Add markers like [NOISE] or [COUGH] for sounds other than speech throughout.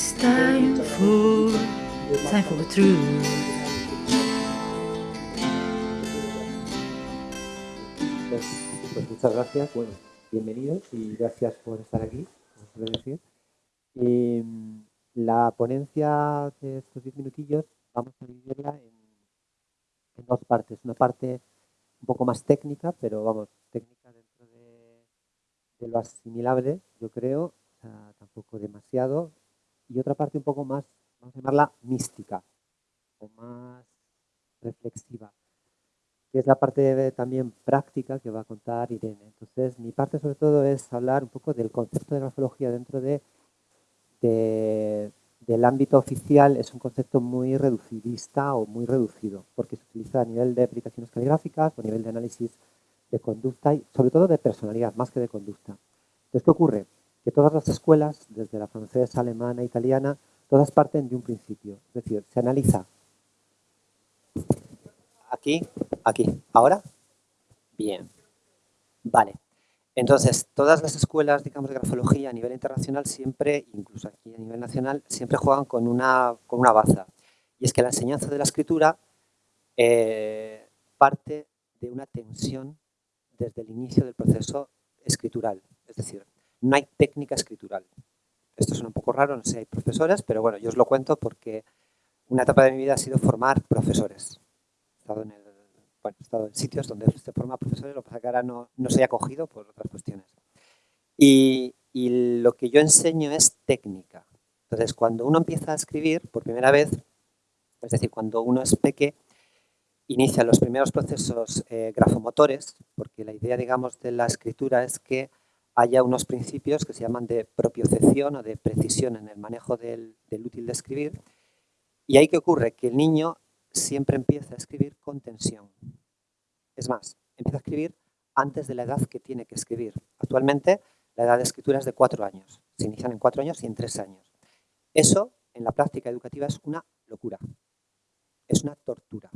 It's time for, time for truth. Pues, pues muchas gracias, bueno, bienvenidos y gracias por estar aquí, como decir. Mm, la ponencia de estos 10 minutillos vamos a dividirla en, en dos partes. Una parte un poco más técnica, pero vamos, técnica dentro de, de lo asimilable, yo creo, o sea, tampoco demasiado. Y otra parte un poco más, vamos a llamarla mística, o más reflexiva, que es la parte también práctica que va a contar Irene. Entonces, mi parte sobre todo es hablar un poco del concepto de grafología dentro de, de- del ámbito oficial. Es un concepto muy reducidista o muy reducido, porque se utiliza a nivel de aplicaciones caligráficas o a nivel de análisis de conducta y sobre todo de personalidad, más que de conducta. Entonces, ¿qué ocurre? Que todas las escuelas, desde la francesa, alemana, italiana, todas parten de un principio. Es decir, se analiza aquí, aquí. ¿Ahora? Bien. Vale. Entonces, todas las escuelas, digamos, de grafología a nivel internacional siempre, incluso aquí a nivel nacional, siempre juegan con una, con una baza. Y es que la enseñanza de la escritura eh, parte de una tensión desde el inicio del proceso escritural. Es decir, no hay técnica escritural. Esto suena un poco raro, no sé si hay profesores, pero bueno, yo os lo cuento porque una etapa de mi vida ha sido formar profesores. He estado en, el, bueno, he estado en sitios donde se forma profesores, lo que pasa que ahora no, no soy acogido por otras cuestiones. Y, y lo que yo enseño es técnica. Entonces, cuando uno empieza a escribir por primera vez, es decir, cuando uno es peque, inicia los primeros procesos eh, grafomotores, porque la idea, digamos, de la escritura es que haya unos principios que se llaman de propiocepción o de precisión en el manejo del, del útil de escribir. Y ahí que ocurre que el niño siempre empieza a escribir con tensión. Es más, empieza a escribir antes de la edad que tiene que escribir. Actualmente la edad de escritura es de cuatro años. Se inician en cuatro años y en tres años. Eso, en la práctica educativa, es una locura. Es una tortura.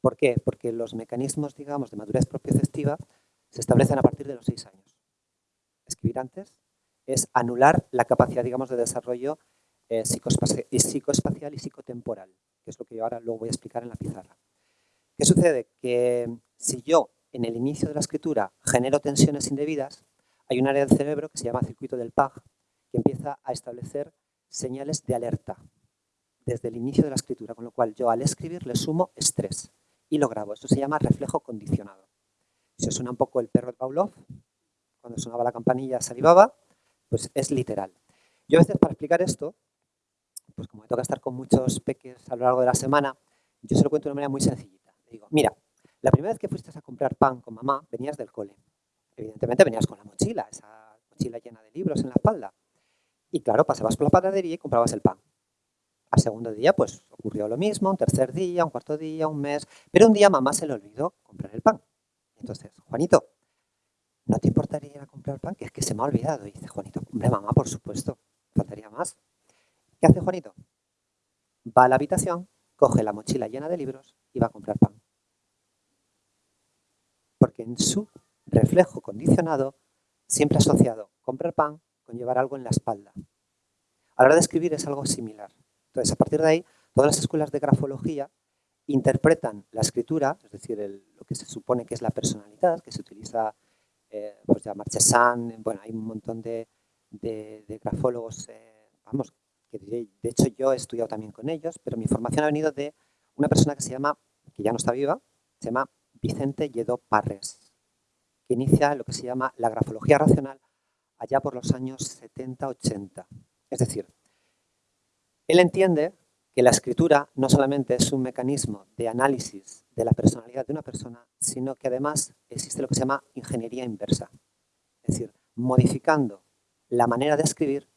¿Por qué? Porque los mecanismos, digamos, de madurez propioceptiva se establecen a partir de los seis años. Escribir antes es anular la capacidad, digamos, de desarrollo eh, psicoespacial y psicotemporal, que es lo que yo ahora voy a explicar en la pizarra. ¿Qué sucede? Que si yo en el inicio de la escritura genero tensiones indebidas, hay un área del cerebro que se llama circuito del PAG, que empieza a establecer señales de alerta desde el inicio de la escritura, con lo cual yo al escribir le sumo estrés y lo grabo. Esto se llama reflejo condicionado. Si os suena un poco el perro de Pavlov, cuando sonaba la campanilla salivaba, pues es literal. Yo a veces para explicar esto, pues como me toca estar con muchos peques a lo largo de la semana, yo se lo cuento de una manera muy sencillita. Le digo, mira, la primera vez que fuiste a comprar pan con mamá, venías del cole. Evidentemente venías con la mochila, esa mochila llena de libros en la espalda. Y claro, pasabas por la panadería y comprabas el pan. Al segundo día, pues ocurrió lo mismo, un tercer día, un cuarto día, un mes. Pero un día mamá se le olvidó comprar el pan. Entonces, Juanito, ¿no te importaría ir a comprar pan? Que es que se me ha olvidado. Y dice Juanito, hombre, mamá, por supuesto, faltaría más. ¿Qué hace Juanito? Va a la habitación, coge la mochila llena de libros y va a comprar pan. Porque en su reflejo condicionado siempre ha asociado comprar pan con llevar algo en la espalda. A la hora de escribir es algo similar. Entonces, a partir de ahí, todas las escuelas de grafología interpretan la escritura, es decir, lo que se supone que es la personalidad, que se utiliza, eh, pues ya Marchesán, bueno, hay un montón de, de- de grafólogos, eh, vamos, que de, de hecho yo he estudiado también con ellos, pero mi formación ha venido de una persona que se llama, que ya no está viva, se llama Vicente Lledó Parres, que inicia lo que se llama la grafología racional allá por los años 70-80. Es decir, él entiende que la escritura no solamente es un mecanismo de análisis de la personalidad de una persona, sino que además existe lo que se llama ingeniería inversa. Es decir, modificando la manera de escribir,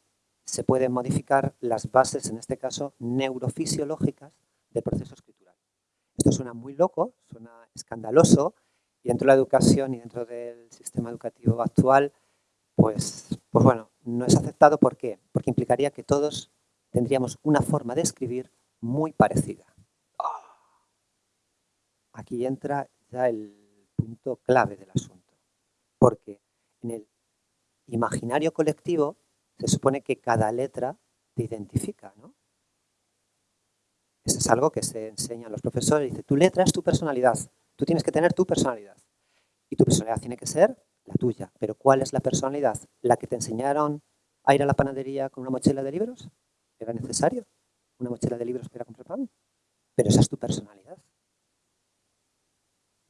se pueden modificar las bases, en este caso, neurofisiológicas del proceso escritural. Esto suena muy loco, suena escandaloso, y dentro de la educación y dentro del sistema educativo actual, pues, pues bueno, no es aceptado. ¿Por qué? Porque implicaría que todos tendríamos una forma de escribir muy parecida. Aquí entra ya el punto clave del asunto. Porque en el imaginario colectivo se supone que cada letra te identifica, ¿no? Eso es algo que se enseña a los profesores. Dice, tu letra es tu personalidad. Tú tienes que tener tu personalidad. Y tu personalidad tiene que ser la tuya. Pero ¿cuál es la personalidad? ¿La que te enseñaron a ir a la panadería con una mochila de libros? ¿Era necesario? ¿Una mochila de libros para comprar pan? Pero esa es tu personalidad.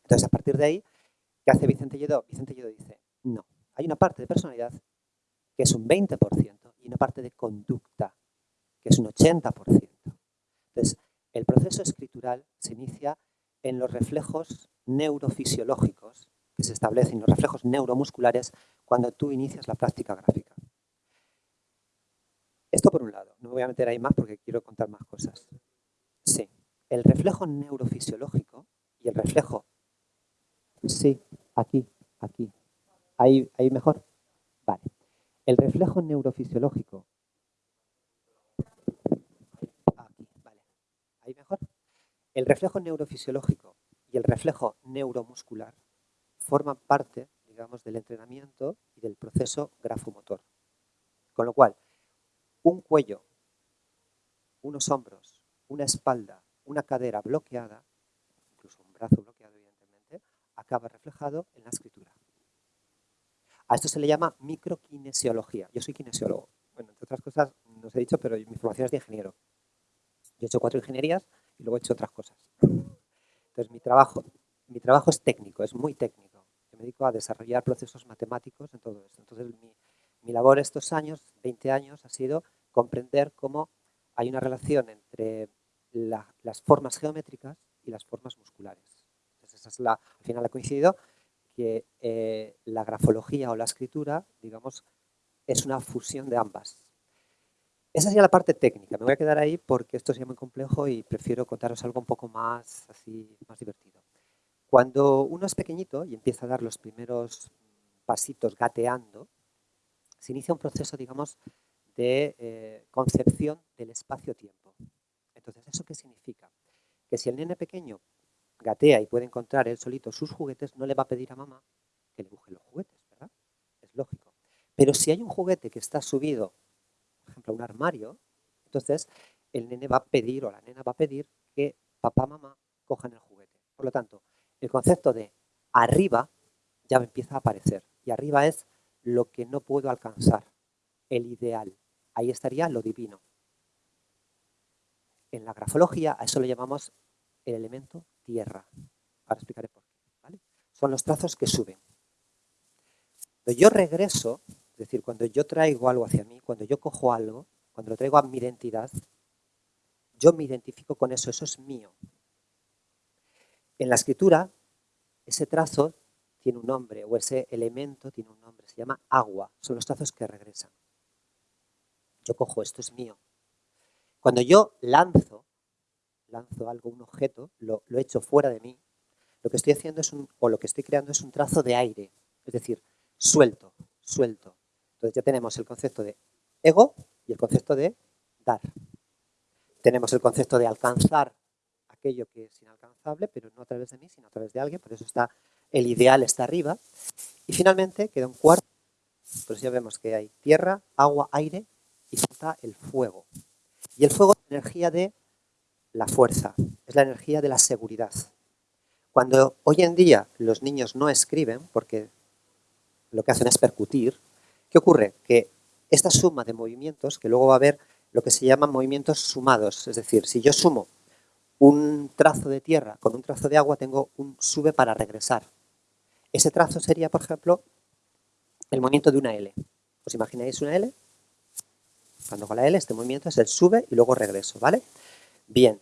Entonces, a partir de ahí, ¿qué hace Vicente Lledó? Vicente Lledó dice, no, hay una parte de personalidad que es un 20% y una parte de conducta que es un 80%. Entonces, el proceso escritural se inicia en los reflejos neurofisiológicos que se establecen, los reflejos neuromusculares, cuando tú inicias la práctica gráfica. Esto por un lado. No me voy a meter ahí más porque quiero contar más cosas. Sí. El reflejo neurofisiológico y el reflejo... Sí, aquí, aquí. ¿Ahí, ahí mejor? Vale. El reflejo neurofisiológico ¿Ahí mejor? El reflejo neurofisiológico y el reflejo neuromuscular forman parte, digamos, del entrenamiento y del proceso grafomotor. Con lo cual, un cuello, unos hombros, una espalda, una cadera bloqueada, incluso un brazo bloqueado, evidentemente, acaba reflejado en la escritura. A esto se le llama microkinesiología. Yo soy kinesiólogo. Bueno, entre otras cosas, no os he dicho, pero mi formación es de ingeniero. Yo he hecho cuatro ingenierías y luego he hecho otras cosas. Entonces, mi trabajo, mi trabajo es técnico, es muy técnico. me dedico a desarrollar procesos matemáticos en todo esto. Entonces, mi, labor estos años, 20 años, ha sido comprender cómo hay una relación entre las formas geométricas y las formas musculares. Entonces, es la, al final ha coincidido que eh, la grafología o la escritura, digamos, es una fusión de ambas. Esa sería la parte técnica. Me voy a quedar ahí porque esto sería muy complejo y prefiero contaros algo un poco más, así, más divertido. Cuando uno es pequeñito y empieza a dar los primeros pasitos gateando, se inicia un proceso, digamos, de eh, concepción del espacio-tiempo. Entonces, ¿eso qué significa? Que si el nene pequeño gatea y puede encontrar él solito sus juguetes, no le va a pedir a mamá que le buje los juguetes, ¿verdad? Es lógico. Pero si hay un juguete que está subido ejemplo, un armario, entonces el nene va a pedir o la nena va a pedir que papá, mamá cojan el juguete. Por lo tanto, el concepto de arriba ya empieza a aparecer. Y arriba es lo que no puedo alcanzar, el ideal. Ahí estaría lo divino. En la grafología a eso lo llamamos el elemento tierra. Ahora explicaré por qué. Son los trazos que suben. Cuando yo regreso, es decir, cuando yo traigo algo hacia mí, cuando yo cojo algo, cuando lo traigo a mi identidad, yo me identifico con eso, eso es mío. En la escritura, ese trazo tiene un nombre, o ese elemento tiene un nombre, se llama agua, son los trazos que regresan. Yo cojo, esto es mío. Cuando yo lanzo, lanzo algo, un objeto, lo, lo echo fuera de mí, lo que estoy haciendo es un, o lo que estoy creando es un trazo de aire, es decir, suelto, suelto. Entonces ya tenemos el concepto de ego y el concepto de dar. Tenemos el concepto de alcanzar aquello que es inalcanzable, pero no a través de mí, sino a través de alguien, por eso está el ideal está arriba. Y finalmente queda un cuarto, pues ya vemos que hay tierra, agua, aire y falta el fuego. Y el fuego es la energía de la fuerza, es la energía de la seguridad. Cuando hoy en día los niños no escriben, porque lo que hacen es percutir, ¿Qué ocurre? Que esta suma de movimientos, que luego va a haber lo que se llaman movimientos sumados, es decir, si yo sumo un trazo de tierra con un trazo de agua, tengo un sube para regresar. Ese trazo sería, por ejemplo, el movimiento de una L. ¿Os imagináis una L? Cuando con la L, este movimiento es el sube y luego regreso, ¿vale? Bien,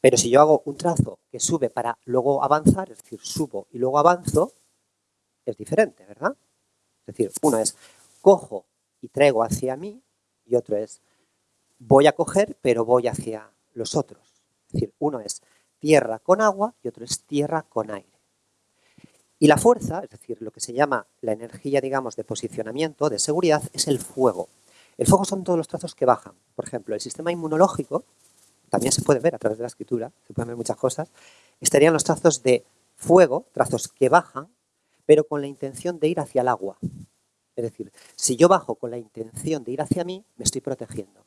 pero si yo hago un trazo que sube para luego avanzar, es decir, subo y luego avanzo, es diferente, ¿verdad? Es decir, uno es cojo y traigo hacia mí y otro es voy a coger pero voy hacia los otros. Es decir, uno es tierra con agua y otro es tierra con aire. Y la fuerza, es decir, lo que se llama la energía, digamos, de posicionamiento, de seguridad, es el fuego. El fuego son todos los trazos que bajan. Por ejemplo, el sistema inmunológico, también se puede ver a través de la escritura, se pueden ver muchas cosas, estarían los trazos de fuego, trazos que bajan, pero con la intención de ir hacia el agua. Es decir, si yo bajo con la intención de ir hacia mí, me estoy protegiendo.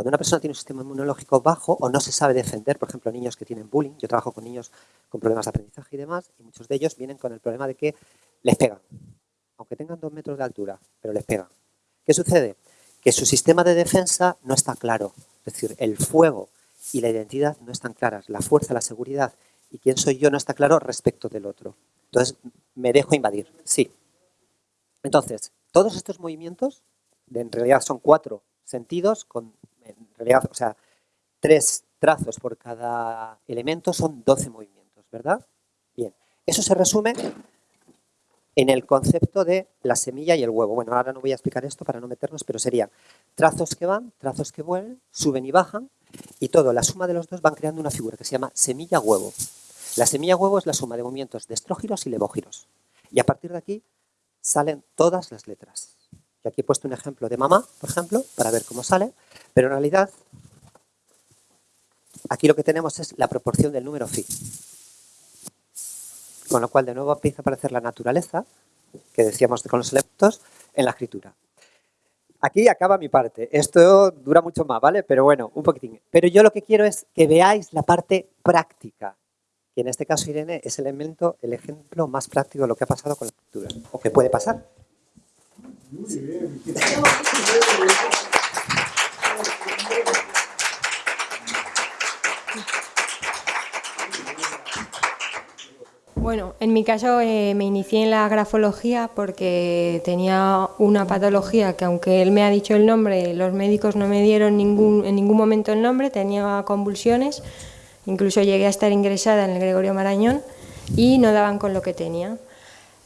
Cuando una persona tiene un sistema inmunológico bajo o no se sabe defender, por ejemplo, niños que tienen bullying, yo trabajo con niños con problemas de aprendizaje y demás, y muchos de ellos vienen con el problema de que les pegan, aunque tengan dos metros de altura, pero les pegan. ¿Qué sucede? Que su sistema de defensa no está claro, es decir, el fuego y la identidad no están claras, la fuerza, la seguridad y quién soy yo no está claro respecto del otro. Entonces, me dejo invadir, sí. Entonces, todos estos movimientos, en realidad son cuatro sentidos, con, realidad, o sea, tres trazos por cada elemento son 12 movimientos, ¿verdad? Bien, eso se resume en el concepto de la semilla y el huevo. Bueno, ahora no voy a explicar esto para no meternos, pero serían trazos que van, trazos que vuelven, suben y bajan, y todo, la suma de los dos van creando una figura que se llama semilla-huevo. La semilla-huevo es la suma de movimientos de estrógiros y levógiros. Y a partir de aquí salen todas las letras. Y aquí he puesto un ejemplo de mamá, por ejemplo, para ver cómo sale, pero en realidad aquí lo que tenemos es la proporción del número phi. Con lo cual de nuevo empieza a aparecer la naturaleza, que decíamos con los elementos, en la escritura. Aquí acaba mi parte. Esto dura mucho más, ¿vale? Pero bueno, un poquitín. Pero yo lo que quiero es que veáis la parte práctica. Que en este caso, Irene, es el elemento, el ejemplo más práctico de lo que ha pasado con la escritura. O que puede pasar. Bueno, en mi caso eh, me inicié en la grafología porque tenía una patología que aunque él me ha dicho el nombre, los médicos no me dieron ningún, en ningún momento el nombre, tenía convulsiones, incluso llegué a estar ingresada en el Gregorio Marañón y no daban con lo que tenía.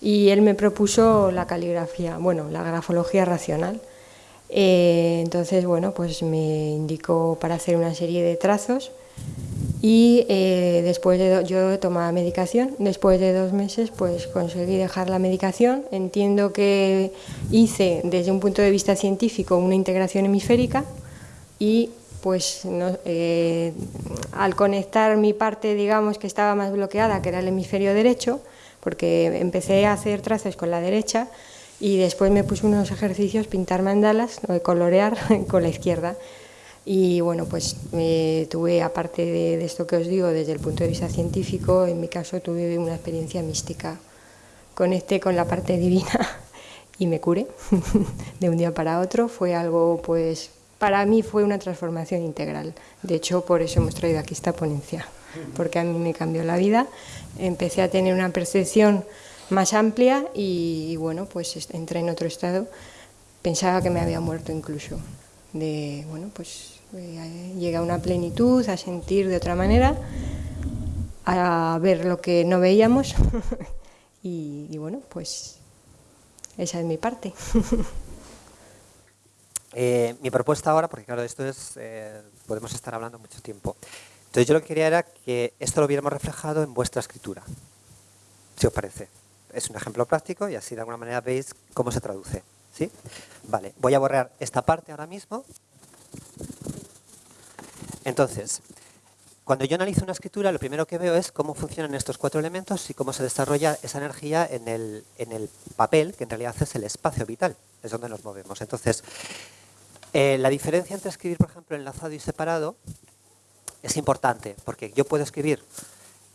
Y él me propuso la caligrafía, bueno, la grafología racional. Eh, entonces, bueno, pues me indicó para hacer una serie de trazos y eh, después de yo tomaba medicación, después de dos meses pues conseguí dejar la medicación, entiendo que hice desde un punto de vista científico una integración hemisférica y pues eh, al conectar mi parte digamos que estaba más bloqueada que era el hemisferio derecho, porque empecé a hacer trazos con la derecha y después me puse unos ejercicios, pintar mandalas, colorear [LAUGHS] con la izquierda y bueno, pues tuve, aparte de, esto que os digo, desde el punto de vista científico, en mi caso tuve una experiencia mística. Conecté con la parte divina [LAUGHS] y me curé [LAUGHS] de un día para otro. Fue algo, pues, para mí fue una transformación integral. De hecho, por eso hemos traído aquí esta ponencia, porque a mí me cambió la vida. Empecé a tener una percepción más amplia y, bueno, pues entré en otro estado. Pensaba que me había muerto incluso de, bueno, pues eh, a una plenitud, a sentir de otra manera, a ver lo que no veíamos [LAUGHS] y, bueno, pues esa es mi parte. [LAUGHS] Eh, mi propuesta ahora, porque claro, esto es, eh, podemos estar hablando mucho tiempo. Entonces yo lo que quería era que esto lo viéramos reflejado en vuestra escritura, si os parece. Es un ejemplo práctico y así de alguna manera veis cómo se traduce. ¿sí? Vale, voy a borrar esta parte ahora mismo entonces, cuando yo analizo una escritura, lo primero que veo es cómo funcionan estos cuatro elementos y cómo se desarrolla esa energía en el, papel, que en realidad es el espacio vital, es donde nos movemos. Entonces, eh, la diferencia entre escribir, por ejemplo, enlazado y separado es importante, porque yo puedo escribir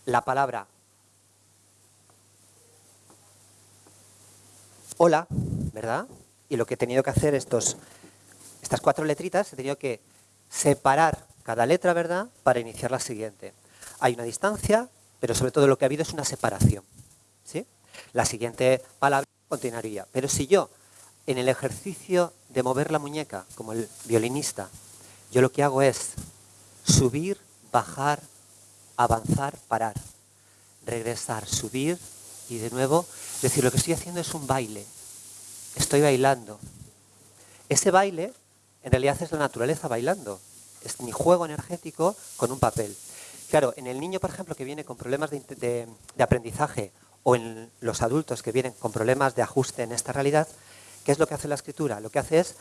la palabra hola, ¿verdad? Y lo que he tenido que hacer estos, estas cuatro letritas, he tenido que separar cada letra, ¿verdad?, para iniciar la siguiente. Hay una distancia, pero sobre todo lo que ha habido es una separación. ¿sí? La siguiente palabra continuaría. Pero si yo, en el ejercicio de mover la muñeca, como el violinista, yo lo que hago es subir, bajar, avanzar, parar, regresar, subir y de nuevo, decir, lo que estoy haciendo es un baile. Estoy bailando. Ese baile, en realidad es la naturaleza bailando es mi juego energético con un papel. Claro, en el niño, por ejemplo, que viene con problemas de, aprendizaje o en los adultos que vienen con problemas de ajuste en esta realidad, ¿qué es lo que hace la escritura? Lo que hace es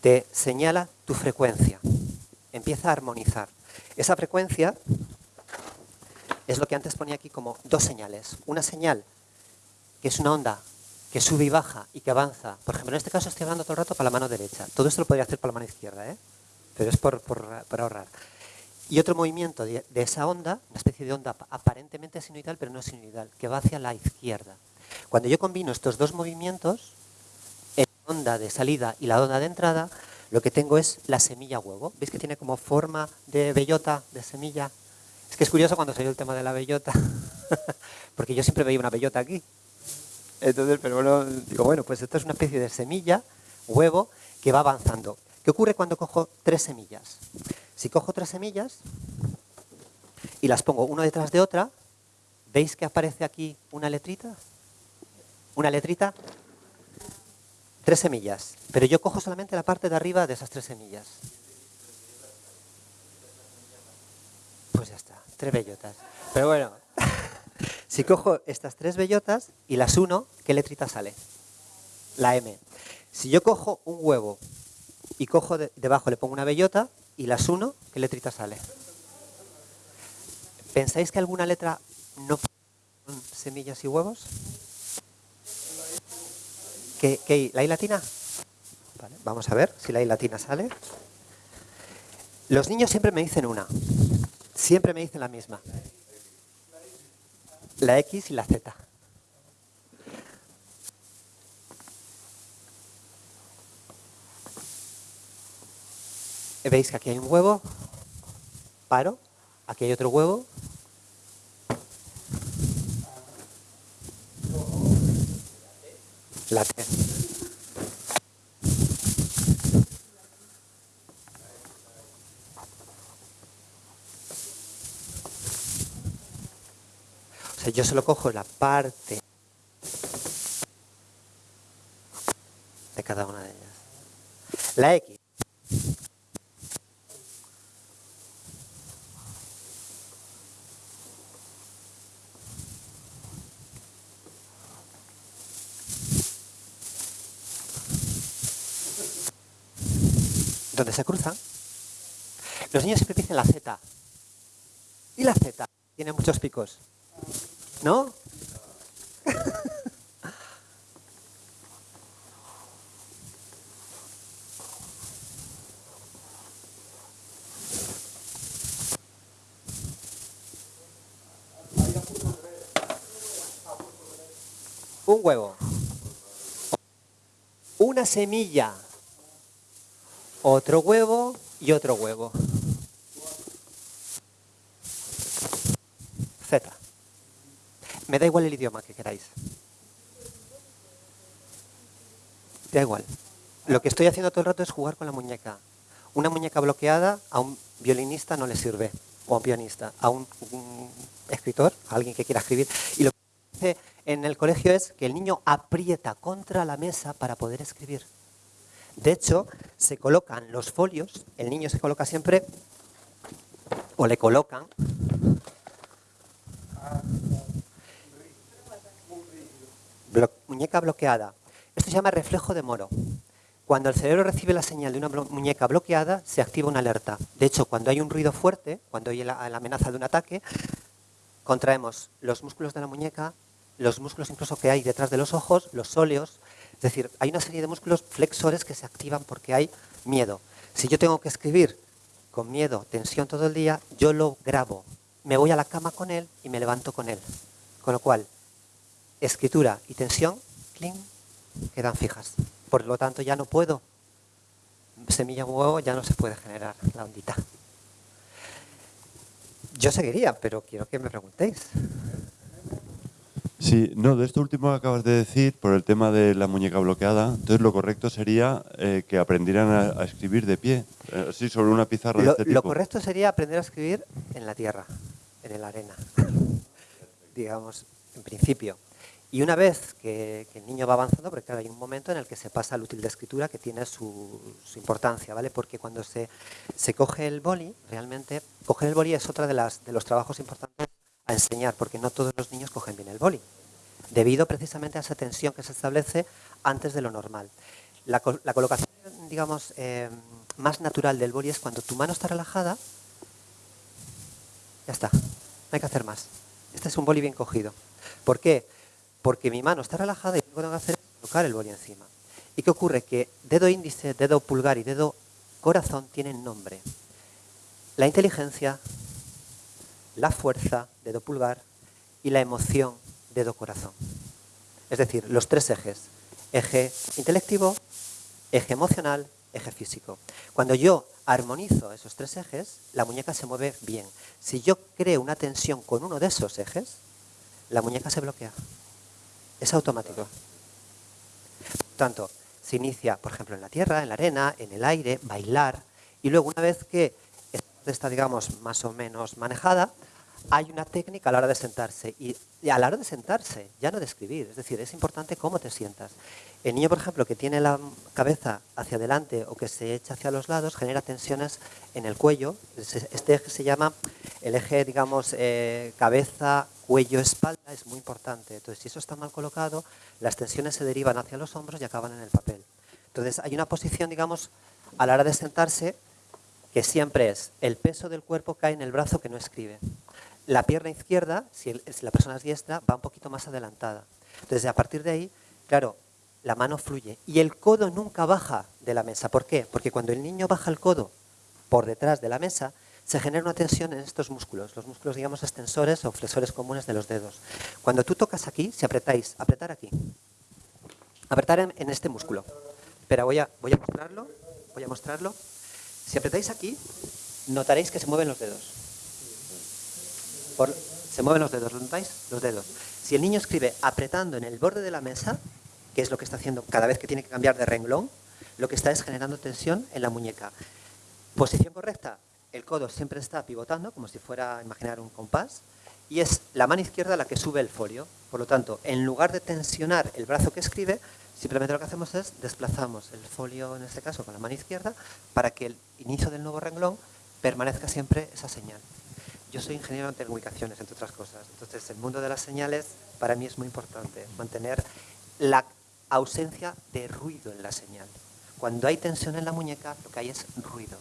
te señala tu frecuencia, empieza a armonizar. Esa frecuencia es lo que antes ponía aquí como dos señales. Una señal que es una onda que sube y baja y que avanza. Por ejemplo, en este caso estoy hablando todo el rato para la mano derecha. Todo esto lo podría hacer para la mano izquierda. ¿eh? pero es por, por- ahorrar. Y otro movimiento de, de esa onda, una especie de onda ap- aparentemente sinusoidal, pero no sinusoidal, que va hacia la izquierda. Cuando yo combino estos dos movimientos, la onda de salida y la onda de entrada, lo que tengo es la semilla huevo. ¿Veis que tiene como forma de bellota, de semilla? Es que es curioso cuando salió el tema de la bellota, [LAUGHS] porque yo siempre veía una bellota aquí. Entonces, pero bueno, digo, bueno, pues esto es una especie de semilla, huevo, que va avanzando. ¿Qué ocurre cuando cojo tres semillas? Si cojo tres semillas y las pongo una detrás de otra, ¿veis que aparece aquí una letrita? Una letrita, tres semillas. Pero yo cojo solamente la parte de arriba de esas tres semillas. Pues ya está, tres bellotas. Pero bueno, [LAUGHS] si cojo estas tres bellotas y las uno, ¿qué letrita sale? La M. Si yo cojo un huevo y cojo de- debajo, le pongo una bellota y las uno, ¿qué letrita sale? ¿Pensáis que alguna letra no semillas y huevos? ¿La I latina? Vamos a ver si la I latina sale. Los niños siempre me dicen una. Siempre me dicen la misma. La X y la Z. ¿Veis que aquí hay un huevo? Paro. Aquí hay otro huevo. La. O sea, yo solo cojo la parte de cada una de ellas. La X. se cruzan, los niños siempre dicen la Z. Y la Z tiene muchos picos. ¿No? Un huevo. Una semilla otro huevo y otro huevo. Z. Me da igual el idioma que queráis. Da igual. Lo que estoy haciendo todo el rato es jugar con la muñeca. Una muñeca bloqueada a un violinista no le sirve, o a un pianista, a un, escritor, a alguien que quiera escribir. Y lo que hace en el colegio es que el niño aprieta contra la mesa para poder escribir. De hecho, se colocan los folios, el niño se coloca siempre, o le colocan, muñeca bloqueada. Esto se llama reflejo de moro. Cuando el cerebro recibe la señal de una muñeca bloqueada, se activa una alerta. De hecho, cuando hay un ruido fuerte, cuando hay la, la amenaza de un ataque, contraemos los músculos de la muñeca, los músculos incluso que hay detrás de los ojos, los sóleos. Es decir, hay una serie de músculos flexores que se activan porque hay miedo. Si yo tengo que escribir con miedo, tensión todo el día, yo lo grabo. Me voy a la cama con él y me levanto con él. Con lo cual, escritura y tensión, cling, quedan fijas. Por lo tanto, ya no puedo. Semilla huevo ya no se puede generar la ondita. Yo seguiría, pero quiero que me preguntéis. Sí, no, de esto último que acabas de decir, por el tema de la muñeca bloqueada, entonces lo correcto sería eh, que aprendieran a, a escribir de pie, eh, así sobre una pizarra de Lo, este lo tipo. correcto sería aprender a escribir en la tierra, en la arena, [LAUGHS] digamos, en principio. Y una vez que, que el niño va avanzando, porque claro, hay un momento en el que se pasa al útil de escritura que tiene su, su importancia, ¿vale? Porque cuando se, se coge el boli, realmente, coger el boli es otra de, las, de los trabajos importantes a enseñar, porque no todos los niños cogen bien el boli, debido precisamente a esa tensión que se establece antes de lo normal. La, co- la colocación, digamos, eh, más natural del boli es cuando tu mano está relajada, ya está, no hay que hacer más. Este es un boli bien cogido. ¿Por qué? Porque mi mano está relajada y lo que tengo que hacer es colocar el boli encima. ¿Y qué ocurre? Que dedo índice, dedo pulgar y dedo corazón tienen nombre. La inteligencia, la fuerza, dedo pulgar, y la emoción, dedo corazón. Es decir, los tres ejes. Eje intelectivo, eje emocional, eje físico. Cuando yo armonizo esos tres ejes, la muñeca se mueve bien. Si yo creo una tensión con uno de esos ejes, la muñeca se bloquea. Es automático. Por tanto, se inicia, por ejemplo, en la tierra, en la arena, en el aire, bailar, y luego una vez que está, digamos, más o menos manejada, hay una técnica a la hora de sentarse. Y, a la hora de sentarse, ya no de escribir, es decir, es importante cómo te sientas. El niño, por ejemplo, que tiene la cabeza hacia adelante o que se echa hacia los lados, genera tensiones en el cuello. Este eje se llama el eje, digamos, eh, cabeza, cuello, espalda, es muy importante. Entonces, si eso está mal colocado, las tensiones se derivan hacia los hombros y acaban en el papel. Entonces, hay una posición, digamos, a la hora de sentarse, que siempre es el peso del cuerpo cae en el brazo que no escribe la pierna izquierda, si, la persona es diestra, va un poquito más adelantada. Entonces, a partir de ahí, claro, la mano fluye. Y el codo nunca baja de la mesa. ¿Por qué? Porque cuando el niño baja el codo por detrás de la mesa, se genera una tensión en estos músculos, los músculos, digamos, extensores o flexores comunes de los dedos. Cuando tú tocas aquí, si apretáis, apretar aquí, apretar en, este músculo. Pero voy a, voy a mostrarlo, voy a mostrarlo. Si apretáis aquí, notaréis que se mueven los dedos se mueven los dedos, ¿lo notáis? Los dedos. Si el niño escribe apretando en el borde de la mesa, que es lo que está haciendo cada vez que tiene que cambiar de renglón, lo que está es generando tensión en la muñeca. Posición correcta, el codo siempre está pivotando, como si fuera, imaginar, un compás, y es la mano izquierda la que sube el folio. Por lo tanto, en lugar de tensionar el brazo que escribe, simplemente lo que hacemos es desplazamos el folio, en este caso, con la mano izquierda, para que el inicio del nuevo renglón permanezca siempre esa señal. Yo soy ingeniero en telecomunicaciones, entre otras cosas. Entonces, el mundo de las señales para mí es muy importante. Mantener la ausencia de ruido en la señal. Cuando hay tensión en la muñeca, lo que hay es ruido.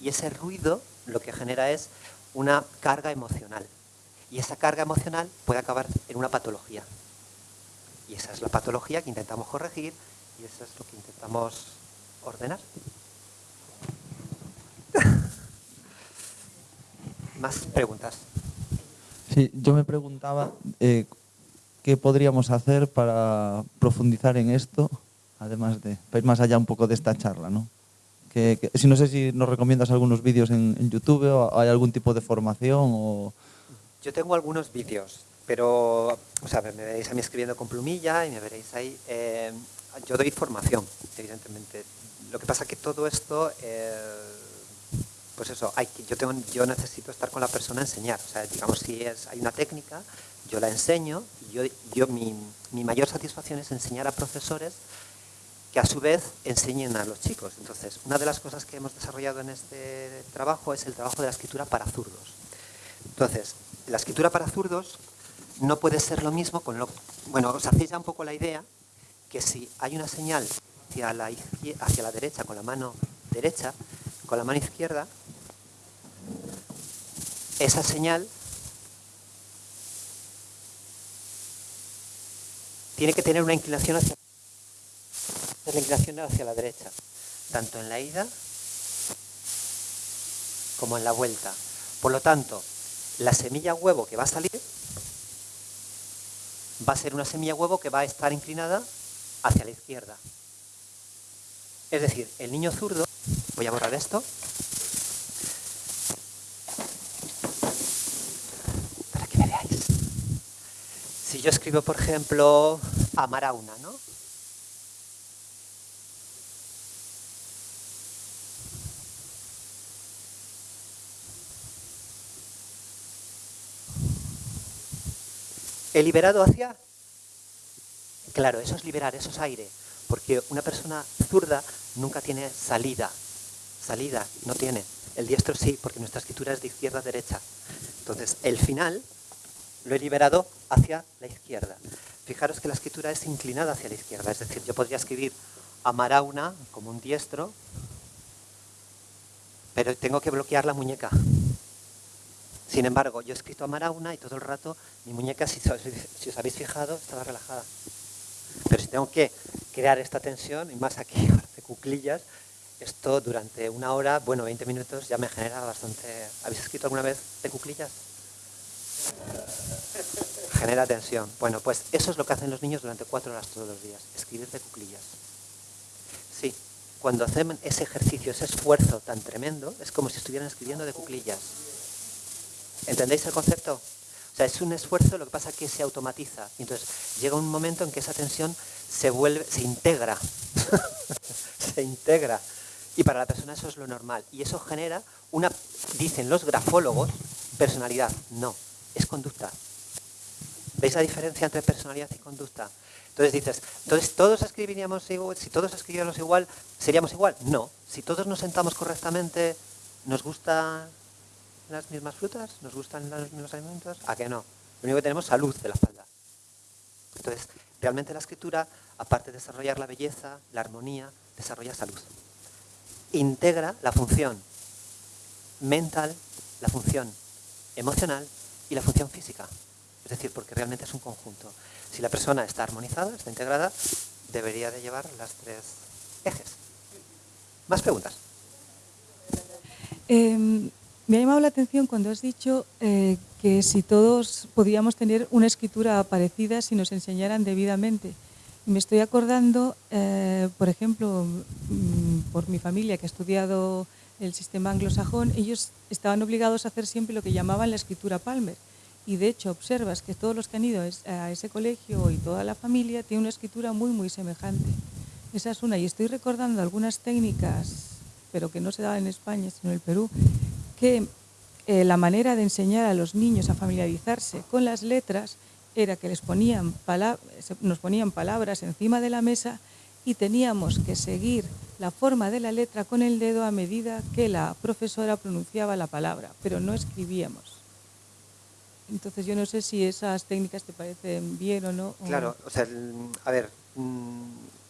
Y ese ruido lo que genera es una carga emocional. Y esa carga emocional puede acabar en una patología. Y esa es la patología que intentamos corregir y eso es lo que intentamos ordenar. [LAUGHS] más preguntas. Sí, yo me preguntaba eh, qué podríamos hacer para profundizar en esto, además de ir más allá un poco de esta charla, ¿no? Que, si no sé si nos recomiendas algunos vídeos en, YouTube o hay algún tipo de formación o... Yo tengo algunos vídeos, pero o sea, me veréis a mí escribiendo con plumilla y me veréis ahí. Eh, yo doy formación, evidentemente. Lo que pasa es que todo esto... Eh, pues eso, hay, yo, tengo, yo necesito estar con la persona a enseñar. O sea, digamos, si es, hay una técnica, yo la enseño y yo, yo mi, mi, mayor satisfacción es enseñar a profesores que a su vez enseñen a los chicos. Entonces, una de las cosas que hemos desarrollado en este trabajo es el trabajo de la escritura para zurdos. Entonces, la escritura para zurdos no puede ser lo mismo con lo... Bueno, os hacéis ya un poco la idea que si hay una señal hacia la, hacia la derecha con la mano derecha, con la mano izquierda, esa señal tiene que tener una inclinación hacia la inclinación hacia la derecha, tanto en la ida como en la vuelta. Por lo tanto, la semilla huevo que va a salir va a ser una semilla huevo que va a estar inclinada hacia la izquierda. Es decir, el niño zurdo, voy a borrar esto, Si yo escribo, por ejemplo, amar a una, ¿no? ¿He liberado hacia? Claro, eso es liberar, eso es aire. Porque una persona zurda nunca tiene salida. Salida, no tiene. El diestro sí, porque nuestra escritura es de izquierda a derecha. Entonces, el final lo he liberado hacia la izquierda. Fijaros que la escritura es inclinada hacia la izquierda, es decir, yo podría escribir Amarauna como un diestro, pero tengo que bloquear la muñeca. Sin embargo, yo he escrito Amarauna y todo el rato mi muñeca, si, os habéis fijado, estaba relajada. Pero si tengo que crear esta tensión, y más aquí, [LAUGHS] de cuclillas, Esto durante una hora, bueno, 20 minutos, ya me genera bastante... ¿Habéis escrito alguna vez de cuclillas? [LAUGHS] Genera tensión. Bueno, pues eso es lo que hacen los niños durante cuatro horas todos los días, escribir de cuclillas. Sí, cuando hacen ese ejercicio, ese esfuerzo tan tremendo, es como si estuvieran escribiendo de cuclillas. ¿Entendéis el concepto? O sea, es un esfuerzo, lo que pasa es que se automatiza. Entonces llega un momento en que esa tensión se vuelve, se integra. [LAUGHS] se integra. Y para la persona eso es lo normal. Y eso genera una, dicen los grafólogos, personalidad. No, es conducta. ¿Veis la diferencia entre personalidad y conducta? Entonces dices, entonces todos escribiríamos igual, si todos escribiéramos igual, ¿seríamos igual? No. Si todos nos sentamos correctamente, ¿nos gustan las mismas frutas? ¿Nos gustan los mismos alimentos? ¿A qué no? Lo único que tenemos es salud de la espalda. Entonces, realmente la escritura, aparte de desarrollar la belleza, la armonía, desarrolla salud. Integra la función mental, la función emocional y la función física. Es decir, porque realmente es un conjunto. Si la persona está armonizada, está integrada, debería de llevar las tres ejes. ¿Más preguntas? Eh, me ha llamado la atención cuando has dicho eh, que si todos podíamos tener una escritura parecida si nos enseñaran debidamente. Me estoy acordando, eh, por ejemplo, mm, por mi familia que ha estudiado el sistema anglosajón, ellos estaban obligados a hacer siempre lo que llamaban la escritura Palmer y de hecho observas que todos los que han ido a ese colegio y toda la familia tienen una escritura muy, muy semejante. Esa es una. Y estoy recordando algunas técnicas, pero que no se daban en España, sino en el Perú, que eh, la manera de enseñar a los niños a familiarizarse con las letras era que les ponían nos ponían palabras encima de la mesa y teníamos que seguir la forma de la letra con el dedo a medida que la profesora pronunciaba la palabra, pero no escribíamos. Entonces yo no sé si esas técnicas te parecen bien o no. Claro, o sea, a ver, mm,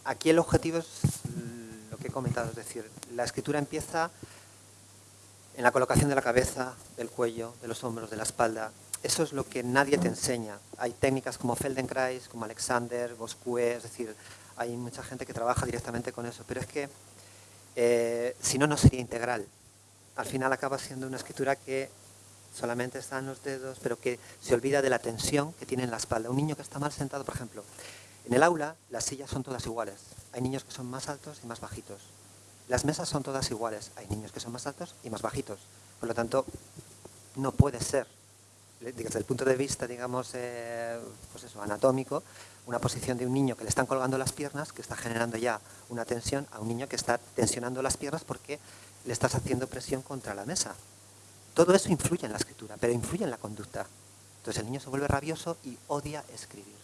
aquí el objetivo es lo que he comentado, es decir, la escritura empieza en la colocación de la cabeza, del cuello, de los hombros, de la espalda. Eso es lo que nadie te enseña. Hay técnicas como Feldenkrais, como Alexander, Bosque, es decir, hay mucha gente que trabaja directamente con eso, pero es que eh, si no, no sería integral. Al final acaba siendo una escritura que solamente están los dedos, pero que se olvida de la tensión que tiene en la espalda. Un niño que está mal sentado, por ejemplo, en el aula las sillas son todas iguales. Hay niños que son más altos y más bajitos. Las mesas son todas iguales. Hay niños que son más altos y más bajitos. Por lo tanto, no puede ser, desde el punto de vista, digamos, eh, pues eso, anatómico, una posición de un niño que le están colgando las piernas, que está generando ya una tensión, a un niño que está tensionando las piernas porque le estás haciendo presión contra la mesa. Todo eso influye en la escritura, pero influye en la conducta. Entonces el niño se vuelve rabioso y odia escribir.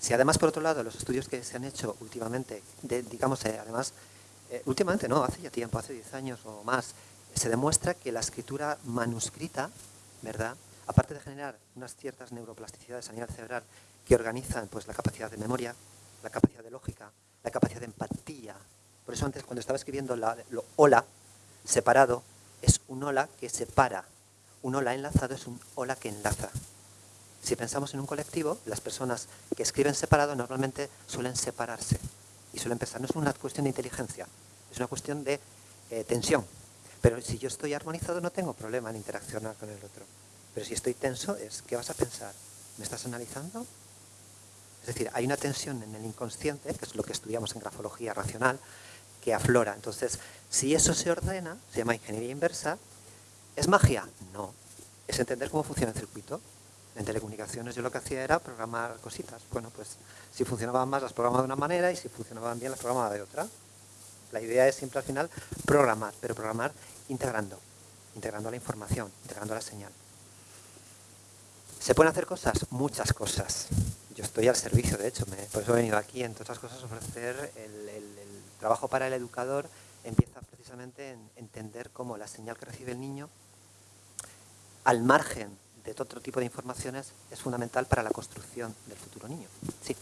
Si además, por otro lado, los estudios que se han hecho últimamente, digamos, eh, además, eh, últimamente no, hace ya tiempo, hace 10 años o más, se demuestra que la escritura manuscrita, ¿verdad? Aparte de generar unas ciertas neuroplasticidades a nivel cerebral que organizan pues, la capacidad de memoria, la capacidad de lógica, la capacidad de empatía. Por eso antes, cuando estaba escribiendo la, lo hola, separado, es un hola que separa. Un hola enlazado es un hola que enlaza. Si pensamos en un colectivo, las personas que escriben separado normalmente suelen separarse y suelen pensar. No es una cuestión de inteligencia, es una cuestión de eh, tensión. Pero si yo estoy armonizado no tengo problema en interaccionar con el otro. Pero si estoy tenso es, ¿qué vas a pensar? ¿Me estás analizando? Es decir, hay una tensión en el inconsciente, que es lo que estudiamos en grafología racional, que aflora. Entonces, si eso se ordena, se llama ingeniería inversa, ¿es magia? No. Es entender cómo funciona el circuito. En telecomunicaciones yo lo que hacía era programar cositas. Bueno, pues si funcionaban más las programaba de una manera y si funcionaban bien las programaba de otra. La idea es siempre al final programar, pero programar integrando, integrando la información, integrando la señal. ¿Se pueden hacer cosas? Muchas cosas. Yo estoy al servicio, de hecho, por eso he venido aquí, entre otras cosas, ofrecer el trabajo para el educador empieza precisamente en entender cómo la señal que recibe el niño, al margen de otro tipo de informaciones, es fundamental para la construcción del futuro niño. Sí.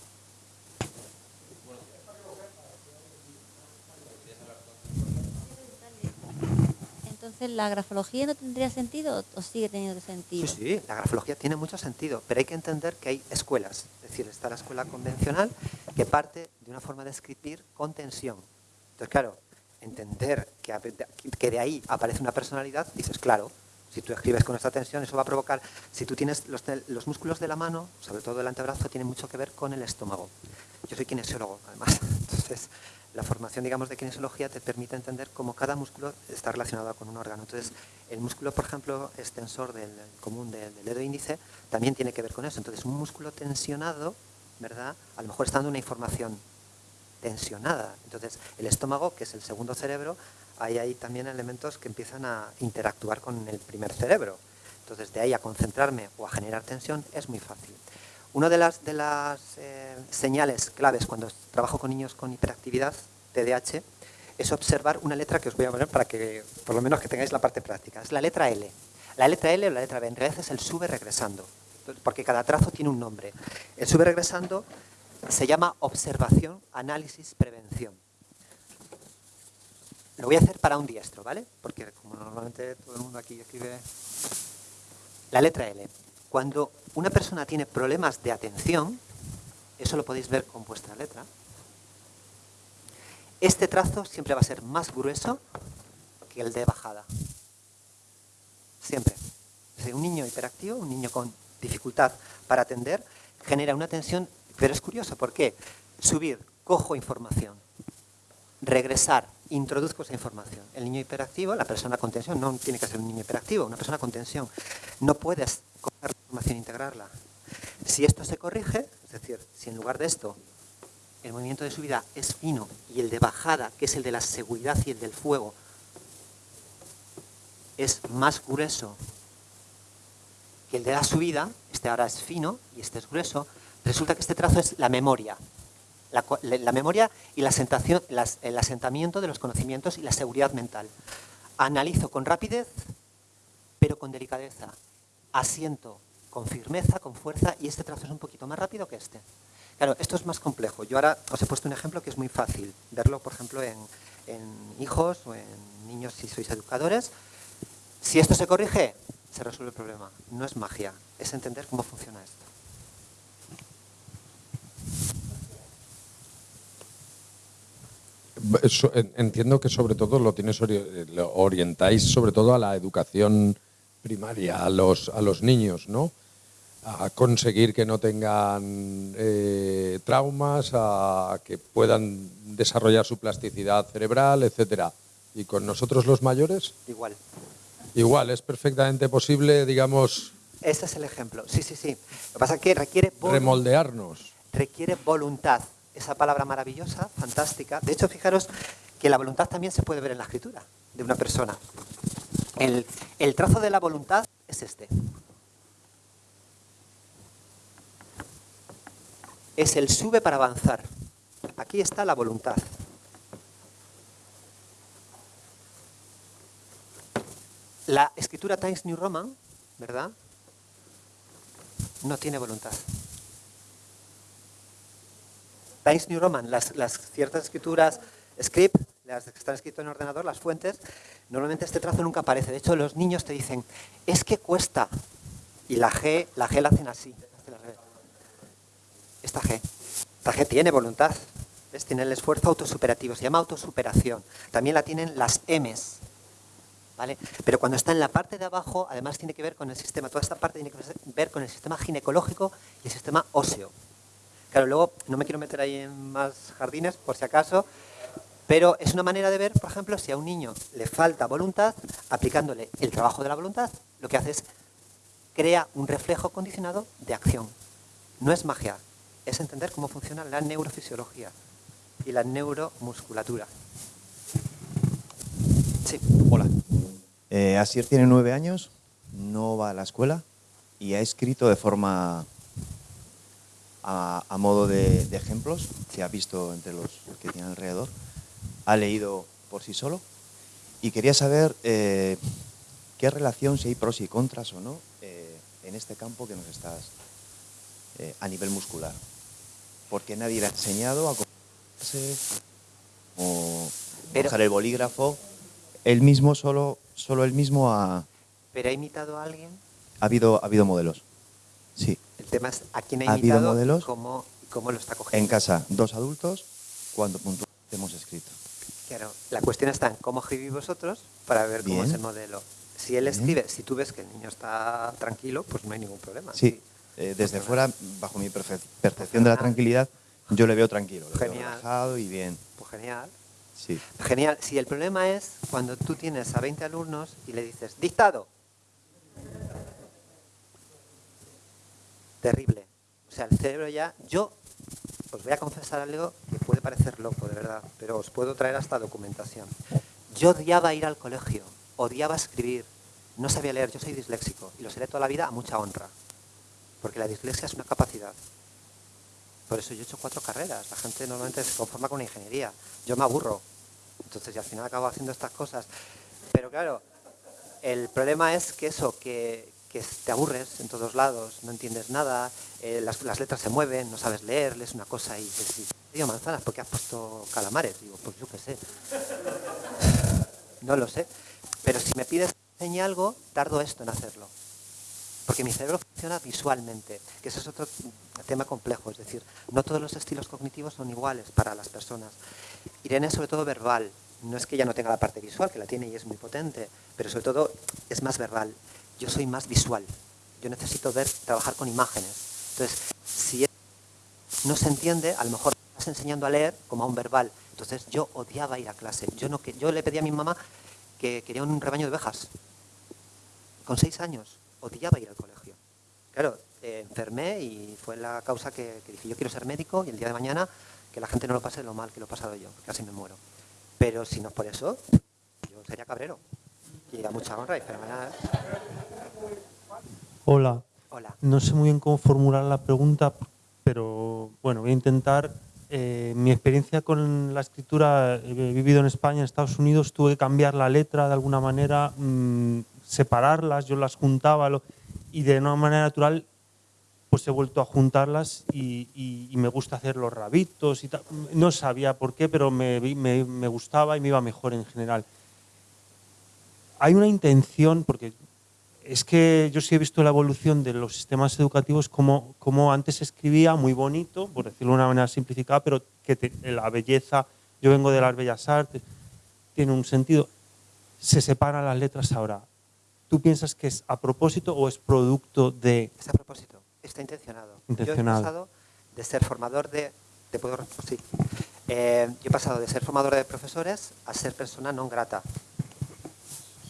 Entonces, ¿la grafología no tendría sentido o sigue teniendo sentido? Sí, sí, la grafología tiene mucho sentido, pero hay que entender que hay escuelas. Es decir, está la escuela convencional que parte de una forma de escribir con tensión. Entonces, claro, entender que, que de ahí aparece una personalidad, dices, claro, si tú escribes con esta tensión, eso va a provocar, si tú tienes los, músculos de la mano, sobre todo el antebrazo, tienen mucho que ver con el estómago. Yo soy kinesiólogo, además. [LAUGHS] Entonces, la formación, digamos, de kinesiología te permite entender cómo cada músculo está relacionado con un órgano. Entonces, el músculo, por ejemplo, extensor del común del, del dedo índice, también tiene que ver con eso. Entonces, un músculo tensionado, ¿verdad? A lo mejor está dando una información tensionada. Entonces, el estómago, que es el segundo cerebro, hay ahí también elementos que empiezan a interactuar con el primer cerebro. Entonces, de ahí a concentrarme o a generar tensión es muy fácil. Una de las, de las eh, señales claves cuando trabajo con niños con hiperactividad, TDAH, es observar una letra que os voy a poner para que, por lo menos, que tengáis la parte práctica. Es la letra L. La letra L o la letra B, en realidad es el sube regresando, porque cada trazo tiene un nombre. El sube regresando se llama observación, análisis, prevención. Lo voy a hacer para un diestro, ¿vale? Porque como normalmente todo el mundo aquí escribe la letra L. Cuando una persona tiene problemas de atención, eso lo podéis ver con vuestra letra, este trazo siempre va a ser más grueso que el de bajada. Siempre. Un niño hiperactivo, un niño con dificultad para atender, genera una tensión, pero es curioso, ¿por qué? Subir, cojo información, regresar, introduzco esa información. El niño hiperactivo, la persona con tensión, no tiene que ser un niño hiperactivo, una persona con tensión. No puedes coger la información e integrarla. Si esto se corrige, es decir, si en lugar de esto el movimiento de subida es fino y el de bajada, que es el de la seguridad y el del fuego, es más grueso que el de la subida, este ahora es fino y este es grueso, resulta que este trazo es la memoria. La, memoria y el asentamiento de los conocimientos y la seguridad mental. Analizo con rapidez, pero con delicadeza. Asiento con firmeza, con fuerza, y este trazo es un poquito más rápido que este. Claro, esto es más complejo. Yo ahora os he puesto un ejemplo que es muy fácil verlo, por ejemplo, en, en hijos o en niños si sois educadores. Si esto se corrige, se resuelve el problema. No es magia, es entender cómo funciona esto. Eso, en- Entiendo que sobre todo lo tienes ori- lo orientáis sobre todo a la educación primaria, a los, a los niños, ¿no? A conseguir que no tengan eh, traumas, a que puedan desarrollar su plasticidad cerebral, etcétera. Y con nosotros los mayores, Igual. igual, es perfectamente posible, digamos, Ese es el ejemplo. Sí, sí, sí. Lo que pasa es que requiere, remoldearnos. requiere voluntad. Esa palabra maravillosa, fantástica. De hecho, fijaros que la voluntad también se puede ver en la escritura de una persona. El, trazo de la voluntad es este. Es el sube para avanzar. Aquí está la voluntad. La escritura Times New Roman, ¿verdad? No tiene voluntad. Times New Roman, las, ciertas escrituras script, las que están escritas en ordenador, las fuentes, normalmente este trazo nunca aparece. De hecho, los niños te dicen, es que cuesta. Y la G, la G la hacen así. Esta G. Esta G tiene voluntad. ¿Ves? Tiene el esfuerzo autosuperativo. Se llama autosuperación. También la tienen las M's. ¿Vale? Pero cuando está en la parte de abajo, además tiene que ver con el sistema, toda esta parte tiene que ver con el sistema ginecológico y el sistema óseo. Claro, luego no me quiero meter ahí en más jardines, por si acaso, pero es una manera de ver, por ejemplo, si a un niño le falta voluntad, aplicándole el trabajo de la voluntad, lo que hace es crea un reflejo condicionado de acción. No es magia, es entender cómo funciona la neurofisiología y la neuromusculatura. Sí. Hola. Eh, Asier tiene nueve años, no va a la escuela y ha escrito de forma a, a modo de, de ejemplos, se ha visto entre los que tiene alrededor, ha leído por sí solo y quería saber eh, qué relación, si hay pros y contras o no, eh, en este campo que nos estás eh, a nivel muscular. Porque nadie le ha enseñado a comportarse o Pero- el bolígrafo. Él mismo, solo, solo él mismo ha, ¿Pero ha imitado a alguien? ha habido, ha habido modelos. Sí. El tema es a quién ha ¿Ha imitado modelos? y cómo, lo está En cogiendo. casa, dos adultos, cuando puntualmente hemos escrito. Claro, la cuestión está en cómo escribís vosotros para ver cómo es el modelo. Si él Bien. escribe, si tú ves que el niño está tranquilo, pues no hay ningún problema. Sí, eh, desde fuera, bajo mi percepción de la tranquilidad, yo le veo tranquilo, veo Genial. relajado y bien. Pues genial. Sí. Genial. Si el problema es cuando tú tienes a 20 alumnos y le dices, dictado. Terrible. O sea, el cerebro ya... Yo os voy a confesar algo que puede parecer loco, de verdad, pero os puedo traer hasta documentación. Yo odiaba ir al colegio, odiaba escribir, no sabía leer, yo soy disléxico y lo seré toda la vida a mucha honra, porque la dislexia es una capacidad. Por eso yo he hecho cuatro carreras. La gente normalmente se conforma con ingeniería. Yo me aburro. Entonces, y al final acabo haciendo estas cosas. Pero claro, el problema es que eso, que, que te aburres en todos lados, no entiendes nada, eh, las, letras se mueven, no sabes leer, lees una cosa y dices, digo manzanas, ¿por qué has puesto calamares? Digo, pues yo qué sé. No lo sé. Pero si me pides que enseñe algo, tardo esto en hacerlo. Porque mi cerebro funciona visualmente, que ese es otro tema complejo. Es decir, no todos los estilos cognitivos son iguales para las personas. Irene es sobre todo verbal. No es que ella no tenga la parte visual, que la tiene y es muy potente, pero sobre todo es más verbal. Yo soy más visual. Yo necesito ver, trabajar con imágenes. Entonces, si no se entiende, a lo mejor estás enseñando a leer como a un verbal. Entonces, yo odiaba ir a clase. Yo, no, yo le pedí a mi mamá que quería un rebaño de ovejas. Con seis años, odiaba ir al colegio. Claro, eh, enfermé y fue la causa que dije, yo quiero ser médico y el día de mañana que la gente no lo pase lo mal que lo he pasado yo, casi me muero. Pero si no es por eso, yo sería cabrero. Y a mucha honra y fenomenal. Hola. Hola. No sé muy bien cómo formular la pregunta, pero bueno, voy a intentar. Eh, mi experiencia con la escritura, he vivido en España, en Estados Unidos, tuve que cambiar la letra de alguna manera, mm, separarlas, yo las juntaba lo- y de una manera natural pues he vuelto a juntarlas y, y- y me gusta hacer los rabitos y tal. No sabía por qué, pero me- me gustaba y me iba mejor en general. Hay una intención, porque es que yo sí he visto la evolución de los sistemas educativos como, como antes escribía muy bonito, por decirlo de una manera simplificada, pero que te- la belleza, yo vengo de las bellas artes, tiene un sentido. Se separan las letras ahora. ¿Tú piensas que es a propósito o es producto de... Es a propósito, está intencionado. Intencionado. Yo he pasado de ser formador de... ¿Te puedo? Sí. Eh, yo he pasado de ser formador de profesores a ser persona non grata.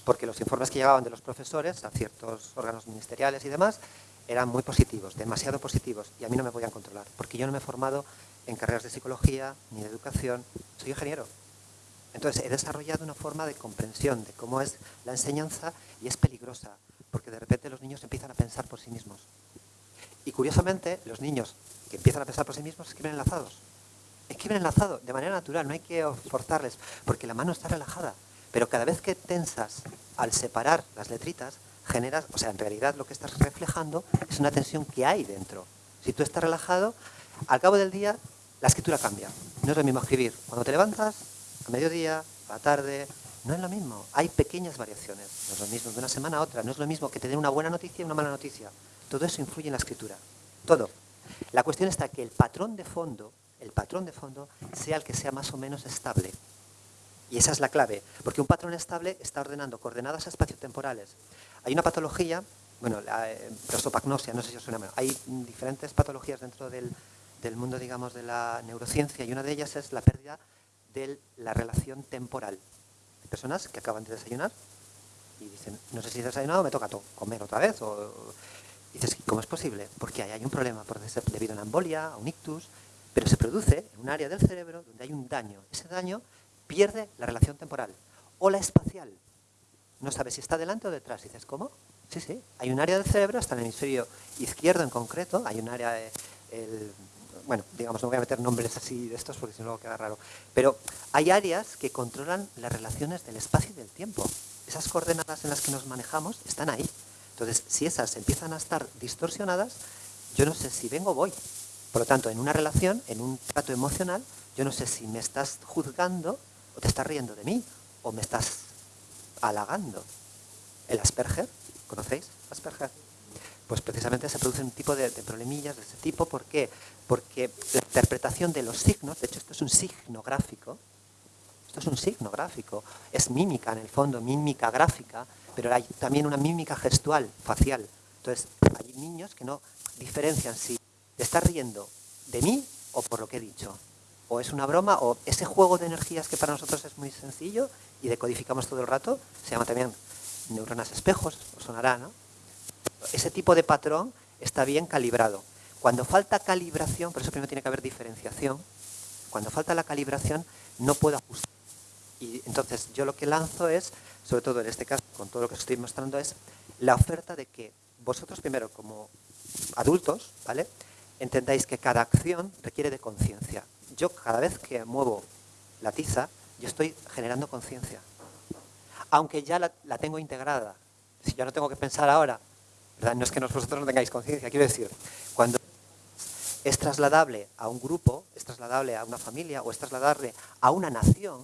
Porque los informes que llegaban de los profesores a ciertos órganos ministeriales y demás eran muy positivos, demasiado positivos, y a mí no me podían controlar, porque yo no me he formado en carreras de psicología ni de educación, soy ingeniero. Entonces he desarrollado una forma de comprensión de cómo es la enseñanza y es peligrosa, porque de repente los niños empiezan a pensar por sí mismos. Y curiosamente, los niños que empiezan a pensar por sí mismos escriben enlazados. Escriben enlazado de manera natural, no hay que forzarles, porque la mano está relajada. Pero cada vez que tensas al separar las letritas, generas, o sea, en realidad lo que estás reflejando es una tensión que hay dentro. Si tú estás relajado, al cabo del día la escritura cambia. No es lo mismo escribir cuando te levantas, a mediodía, a la tarde, no es lo mismo. Hay pequeñas variaciones. No es lo mismo de una semana a otra. No es lo mismo que te den una buena noticia y una mala noticia. Todo eso influye en la escritura. Todo. La cuestión está que el patrón de fondo, el patrón de fondo, sea el que sea más o menos estable. Y esa es la clave, porque un patrón estable está ordenando coordenadas espaciotemporales. Hay una patología, bueno, la eh, prosopagnosia, no sé si os suena, hay diferentes patologías dentro del, del mundo, digamos, de la neurociencia y una de ellas es la pérdida de la relación temporal. Hay personas que acaban de desayunar y dicen, no sé si he desayunado, me toca to- comer otra vez. O, y dices, ¿cómo es posible? Porque ahí hay un problema, ser debido a una embolia, a un ictus, pero se produce en un área del cerebro donde hay un daño. Ese daño pierde la relación temporal o la espacial. No sabes si está delante o detrás. Dices, ¿cómo? Sí, sí. Hay un área del cerebro, hasta el hemisferio izquierdo en concreto, hay un área, el- bueno, digamos, no voy a meter nombres así de estos porque si no luego queda raro, pero hay áreas que controlan las relaciones del espacio y del tiempo. Esas coordenadas en las que nos manejamos están ahí. Entonces, si esas empiezan a estar distorsionadas, yo no sé si vengo o voy. Por lo tanto, en una relación, en un trato emocional, yo no sé si me estás juzgando o te estás riendo de mí o me estás halagando. El Asperger, ¿conocéis Asperger? Pues precisamente se produce un tipo de, problemillas de ese tipo. ¿Por qué? Porque la interpretación de los signos, de hecho esto es un signo gráfico, Esto es un signo gráfico. Es mímica en el fondo, mímica gráfica, pero hay también una mímica gestual, facial. Entonces, hay niños que no diferencian si te estás riendo de mí o por lo que he dicho. O es una broma, o ese juego de energías que para nosotros es muy sencillo y decodificamos todo el rato, se llama también neuronas espejos, os sonará, ¿no? Ese tipo de patrón está bien calibrado. Cuando falta calibración, por eso primero tiene que haber diferenciación, cuando falta la calibración no puedo ajustar. Y entonces yo lo que lanzo es, sobre todo en este caso, con todo lo que os estoy mostrando, es la oferta de que vosotros primero como adultos, ¿vale? Entendáis que cada acción requiere de conciencia. Yo cada vez que muevo la tiza, yo estoy generando conciencia. Aunque ya la, tengo integrada. Si yo no tengo que pensar ahora, ¿verdad? no es que vosotros no tengáis conciencia, quiero decir, cuando es trasladable a un grupo, es trasladable a una familia o es trasladable a una nación,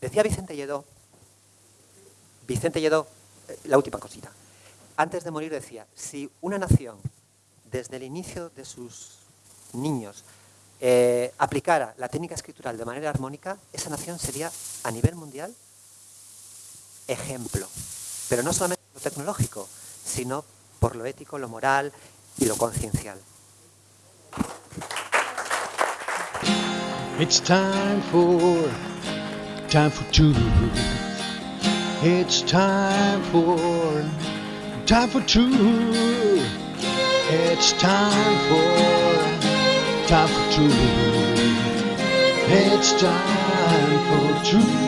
decía Vicente Lledó, Vicente Lledó, eh, la última cosita, antes de morir decía, si una nación desde el inicio de sus niños eh, aplicara la técnica escritural de manera armónica, esa nación sería a nivel mundial ejemplo. Pero no solamente lo tecnológico, sino por lo ético, lo moral y lo conciencial. It's time for, time for two. It's time for, time for two. It's time for, time for two. It's time for two.